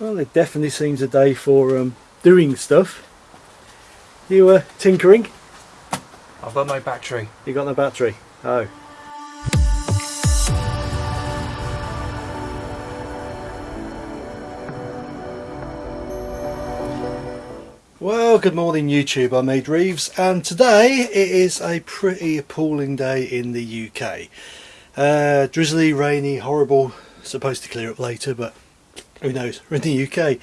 Well, it definitely seems a day for um, doing stuff. You were uh, tinkering? I've got no battery. You got no battery? Oh. Well, good morning YouTube, I'm Ade Reeves and today it is a pretty appalling day in the UK. Uh, drizzly, rainy, horrible, supposed to clear up later but who knows, we're in the UK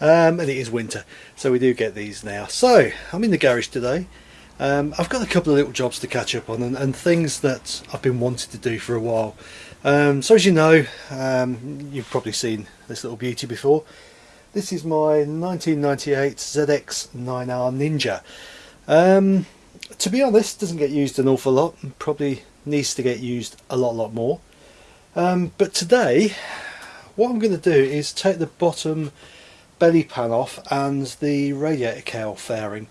um, and it is winter so we do get these now. So, I'm in the garage today. Um, I've got a couple of little jobs to catch up on and, and things that I've been wanting to do for a while. Um, so as you know, um, you've probably seen this little beauty before. This is my 1998 ZX9R Ninja. Um, to be honest, doesn't get used an awful lot. Probably needs to get used a lot, lot more. Um, but today, what I'm going to do is take the bottom belly pan off and the radiator cowl fairing.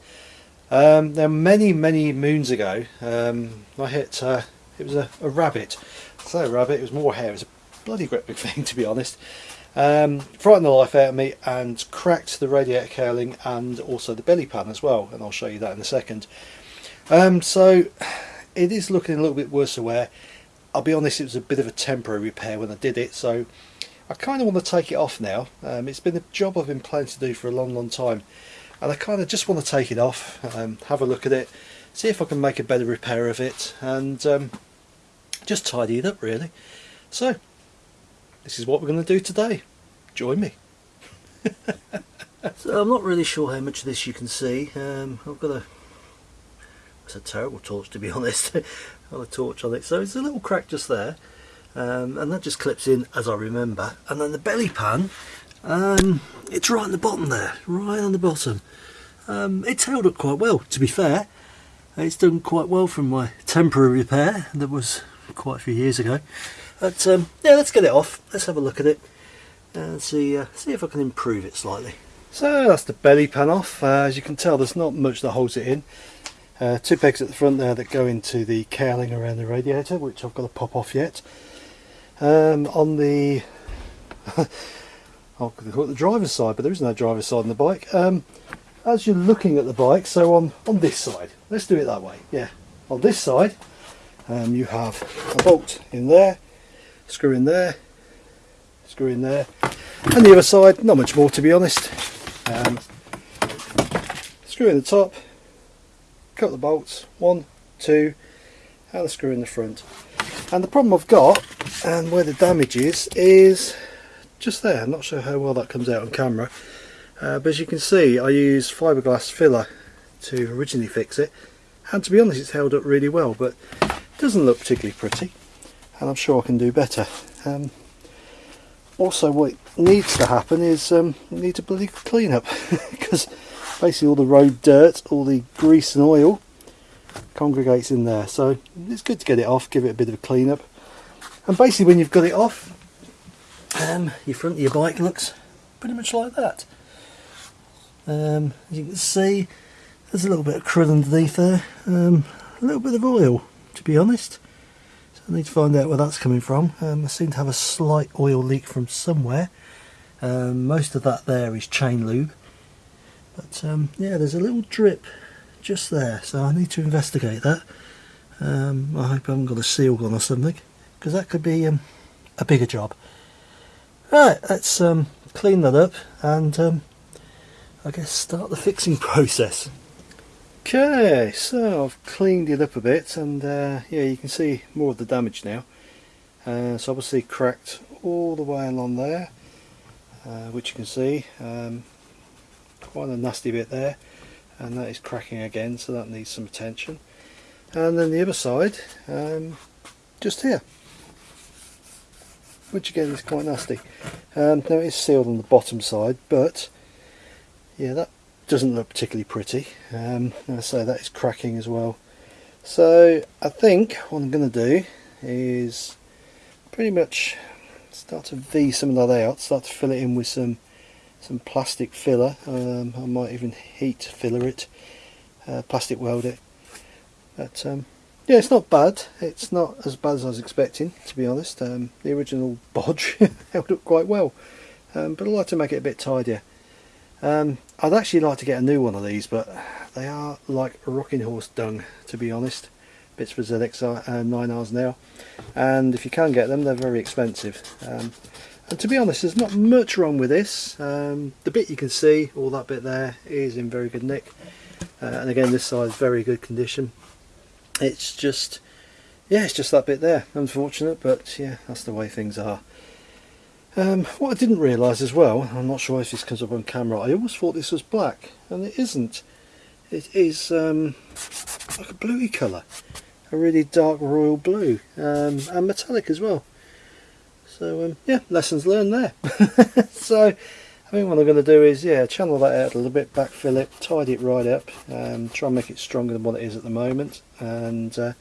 Um, now, many, many moons ago, um, I hit. Uh, it was a, a rabbit. So a rabbit. It was more hair. It was a bloody great big thing, to be honest. Um, frightened the life out of me and cracked the radiator cowling and also the belly pan as well and I'll show you that in a second um, so it is looking a little bit worse aware I'll be honest it was a bit of a temporary repair when I did it so I kind of want to take it off now um, it's been a job I've been planning to do for a long long time and I kind of just want to take it off um, have a look at it see if I can make a better repair of it and um, just tidy it up really so this is what we're going to do today. Join me. so I'm not really sure how much of this you can see. Um, I've got a it's a terrible torch to be honest. got a torch on it. So it's a little crack just there. Um, and that just clips in as I remember. And then the belly pan, um, it's right on the bottom there, right on the bottom. Um, it's held up quite well, to be fair. It's done quite well from my temporary repair that was quite a few years ago. But um, yeah, let's get it off. Let's have a look at it and see uh, see if I can improve it slightly. So that's the belly pan off. Uh, as you can tell, there's not much that holds it in. Uh, two pegs at the front there that go into the cowling around the radiator, which I've got to pop off yet. Um, on the I'll call it the driver's side, but there is no driver's side on the bike. Um, as you're looking at the bike, so on on this side, let's do it that way. Yeah, on this side, um, you have a bolt in there screw in there screw in there and the other side not much more to be honest um, screw in the top cut the bolts one two and the screw in the front and the problem I've got and where the damage is is just there. I'm not sure how well that comes out on camera. Uh, but as you can see I use fiberglass filler to originally fix it. And to be honest it's held up really well but it doesn't look particularly pretty. And I'm sure I can do better. Um, also what needs to happen is um, need to bloody clean up. Because basically all the road dirt, all the grease and oil congregates in there so it's good to get it off, give it a bit of a clean up and basically when you've got it off um, your front of your bike looks pretty much like that. Um, as you can see there's a little bit of crud underneath there, um, a little bit of oil to be honest I need to find out where that's coming from. Um, I seem to have a slight oil leak from somewhere. Um, most of that there is chain lube. But um, yeah, there's a little drip just there, so I need to investigate that. Um, I hope I haven't got a seal gun or something, because that could be um, a bigger job. Right, let's um, clean that up and I guess start the fixing process. Okay, so I've cleaned it up a bit and uh, yeah you can see more of the damage now. Uh, it's obviously cracked all the way along there, uh, which you can see. Um, quite a nasty bit there and that is cracking again so that needs some attention. And then the other side, um, just here, which again is quite nasty. Um, now it is sealed on the bottom side but yeah that doesn't look particularly pretty um, I say that is cracking as well so I think what I'm going to do is pretty much start to V some of that out start to fill it in with some some plastic filler um, I might even heat filler it uh, plastic weld it but um, yeah it's not bad it's not as bad as I was expecting to be honest um, the original bodge held up quite well um, but I'd like to make it a bit tidier. Um, I'd actually like to get a new one of these, but they are like rocking horse dung, to be honest. Bits for ZX uh, 9Rs now, and if you can get them, they're very expensive. And to be honest, there's not much wrong with this. Um, the bit you can see, all that bit there, is in very good nick. Uh, and again, this side is very good condition. It's just, yeah, it's just that bit there. Unfortunate, but yeah, that's the way things are. Um, what I didn't realise as well, I'm not sure if this comes up on camera, I always thought this was black, and it isn't. It is um, like a bluey colour, a really dark royal blue, um, and metallic as well. So um, yeah, lessons learned there. so I think what I'm going to do is yeah, channel that out a little bit, backfill it, tidy it right up, um, try and make it stronger than what it is at the moment, and uh,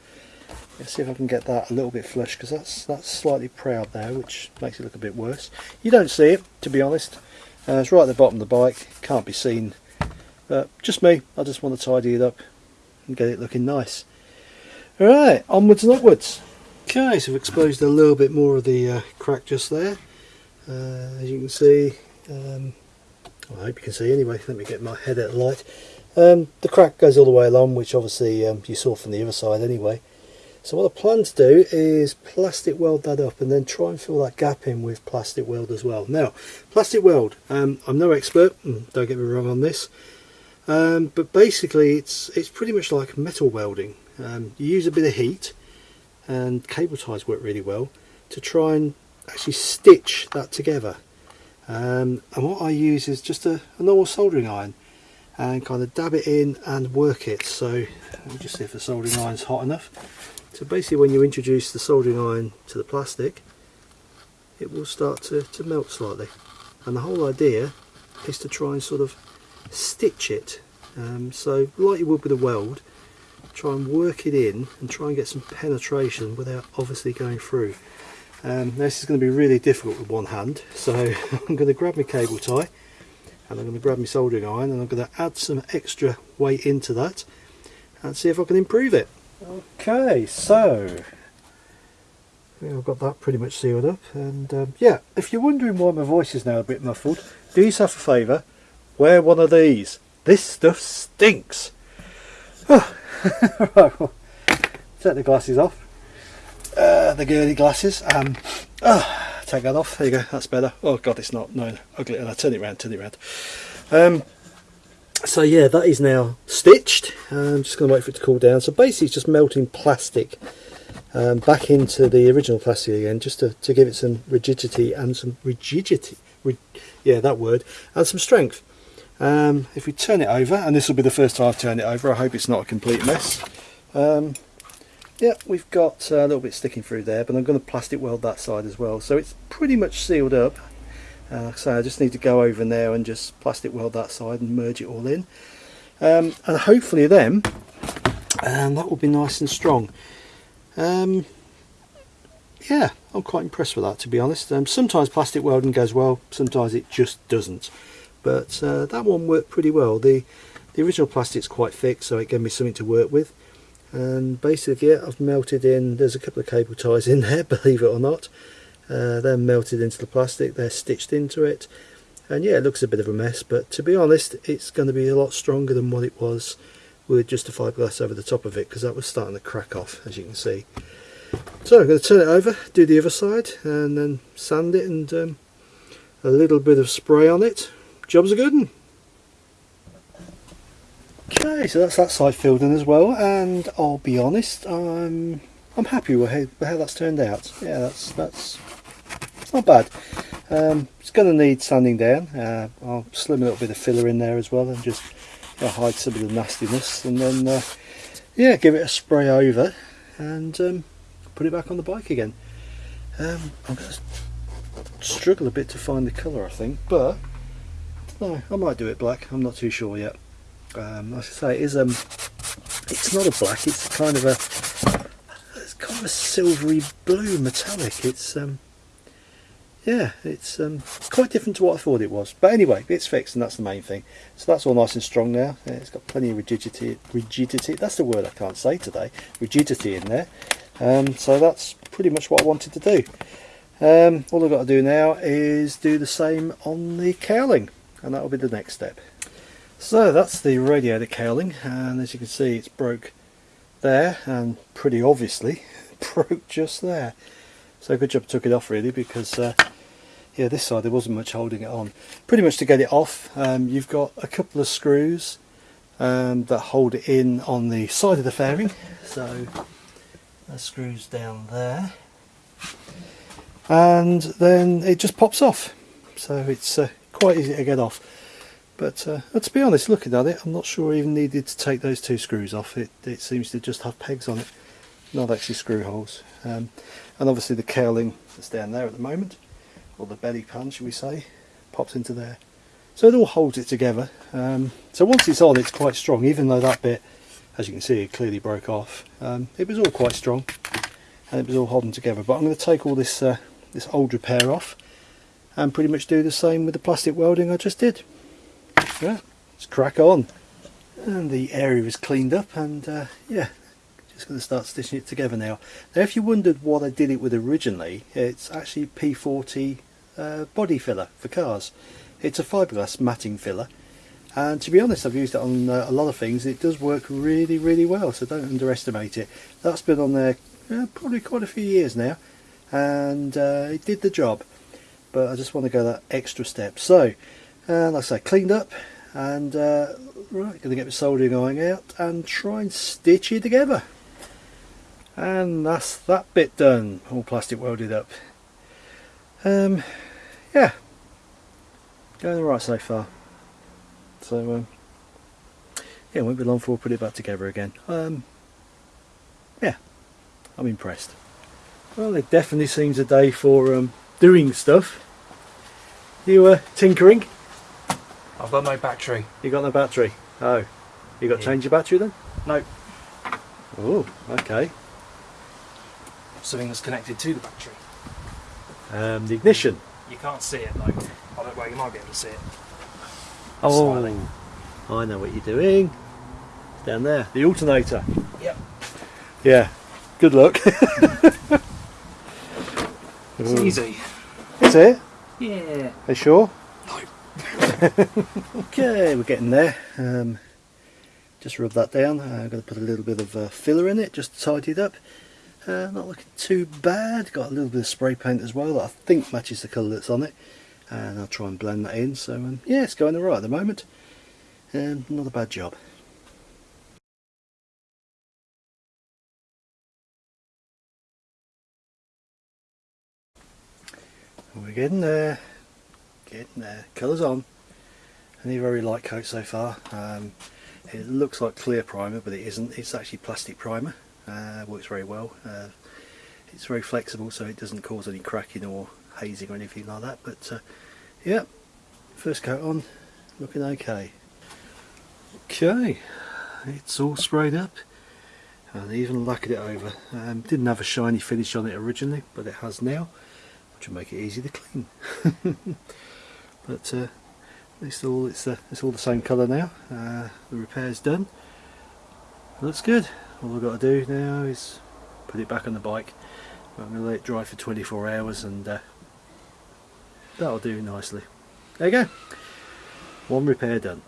see if I can get that a little bit flush because that's that's slightly proud there which makes it look a bit worse. You don't see it to be honest. Uh, it's right at the bottom of the bike, can't be seen. But just me, I just want to tidy it up and get it looking nice. Alright, onwards and upwards. Okay, so I've exposed a little bit more of the uh, crack just there. Uh, as you can see, um, I hope you can see anyway, let me get my head out of light. Um, the crack goes all the way along, which obviously um, you saw from the other side anyway. So what I plan to do is plastic weld that up and then try and fill that gap in with plastic weld as well. Now, plastic weld, um, I'm no expert, don't get me wrong on this, um, but basically it's it's pretty much like metal welding. Um, you use a bit of heat and cable ties work really well to try and actually stitch that together. Um, and what I use is just a, a normal soldering iron and kind of dab it in and work it. So let me just see if the soldering iron's hot enough. So basically when you introduce the soldering iron to the plastic it will start to, to melt slightly and the whole idea is to try and sort of stitch it um, so like you would with a weld try and work it in and try and get some penetration without obviously going through um, this is going to be really difficult with one hand so I'm going to grab my cable tie and I'm going to grab my soldering iron and I'm going to add some extra weight into that and see if I can improve it Okay, so I've got that pretty much sealed up and um, yeah, if you're wondering why my voice is now a bit muffled, do yourself a favour, wear one of these. This stuff stinks. right, well, take the glasses off. Uh, the girly glasses. Um, oh, take that off. There you go. That's better. Oh god, it's not. No, ugly. And I turn it around. Turn it around. Um, so yeah that is now stitched I'm just going to wait for it to cool down so basically it's just melting plastic um, back into the original plastic again just to, to give it some rigidity and some rigidity yeah that word and some strength um, if we turn it over and this will be the first time I've turned it over I hope it's not a complete mess um, yeah we've got a little bit sticking through there but I'm going to plastic weld that side as well so it's pretty much sealed up uh, so I just need to go over now and just plastic weld that side and merge it all in. Um, and hopefully then, um, that will be nice and strong. Um, yeah, I'm quite impressed with that to be honest. Um, sometimes plastic welding goes well, sometimes it just doesn't. But uh, that one worked pretty well. The, the original plastic's quite thick so it gave me something to work with. And basically yeah, I've melted in, there's a couple of cable ties in there, believe it or not. Uh, they're melted into the plastic, they're stitched into it and yeah it looks a bit of a mess but to be honest it's going to be a lot stronger than what it was with just a fiberglass over the top of it because that was starting to crack off as you can see. So I'm going to turn it over, do the other side and then sand it and um, a little bit of spray on it. Job's a good one. Okay, so that's that side filled in as well and I'll be honest, I'm I'm happy with how, how that's turned out. Yeah, that's that's it's not bad. Um, it's going to need sanding down. Uh, I'll slim a little bit of filler in there as well and just you know, hide some of the nastiness and then uh, yeah give it a spray over and um, put it back on the bike again. Um, I'm going to struggle a bit to find the colour I think but no, I might do it black. I'm not too sure yet. Um, I say, it is um, it's not a black. It's kind of a it's kind of a silvery blue metallic. It's um, yeah, it's um, quite different to what I thought it was. But anyway, it's fixed and that's the main thing. So that's all nice and strong now. Yeah, it's got plenty of rigidity. Rigidity, that's the word I can't say today. Rigidity in there. Um, so that's pretty much what I wanted to do. Um, all I've got to do now is do the same on the cowling and that will be the next step. So that's the radiator cowling and as you can see it's broke there and pretty obviously broke just there. So good job took it off really because uh, yeah this side there wasn't much holding it on. Pretty much to get it off um, you've got a couple of screws um, that hold it in on the side of the fairing. So that screws down there and then it just pops off so it's uh, quite easy to get off. But uh, to be honest looking at it I'm not sure I even needed to take those two screws off. It, it seems to just have pegs on it not actually screw holes. Um, and obviously the cowling that's down there at the moment or the belly pan should we say pops into there. So it all holds it together. Um, so once it's on it's quite strong even though that bit as you can see it clearly broke off. Um, it was all quite strong and it was all holding together. But I'm going to take all this uh, this old repair off and pretty much do the same with the plastic welding I just did. Yeah, let's crack on. And the area is cleaned up and uh, yeah, just going to start stitching it together now. Now if you wondered what I did it with originally, it's actually P40 uh, body filler for cars. It's a fiberglass matting filler and to be honest I've used it on uh, a lot of things it does work really really well so don't underestimate it. That's been on there uh, probably quite a few years now and uh, it did the job but I just want to go that extra step. So uh, like I say cleaned up and uh, right to get the soldering iron out and try and stitch it together. And that's that bit done. All plastic welded up. Um, yeah. Going right so far. So um, yeah it won't be long before we put it back together again. Um, yeah. I'm impressed. Well, it definitely seems a day for um, doing stuff. You uh, tinkering? I've got no battery. You got no battery? Oh, you got to Yeah. change your battery then? No, Oh, okay. something that's connected to the battery. Um, the ignition. You can't see it though. I don't. Well, you might be able to see it. Oh, Smiling. I know what you're doing. Down there, the alternator. Yep. Yeah. Good luck. It's Ooh. easy. Is it? Yeah. Are you sure? No. Okay, we're getting there. Um, just rub that down. I'm going to put a little bit of uh, filler in it just to tidy it up. Uh, not looking too bad. Got a little bit of spray paint as well that I think matches the colour that's on it. And I'll try and blend that in. So um, yeah, it's going alright at the moment. Um, not a bad job. We're getting there. Getting there. Colours on. Only very light coat so far. Um, it looks like clear primer, but it isn't. It's actually plastic primer. Uh, works very well. Uh, it's very flexible, so it doesn't cause any cracking or hazing or anything like that. But uh, yeah, first coat on, looking okay. Okay, it's all sprayed up and even lacquered it over. Um, didn't have a shiny finish on it originally, but it has now, which will make it easy to clean. but uh, it's all it's uh, it's all the same colour now. Uh, the repair's done. Looks good. All I've got to do now is put it back on the bike. I'm going to let it dry for 24 hours and uh, that'll do nicely. There you go. One repair done.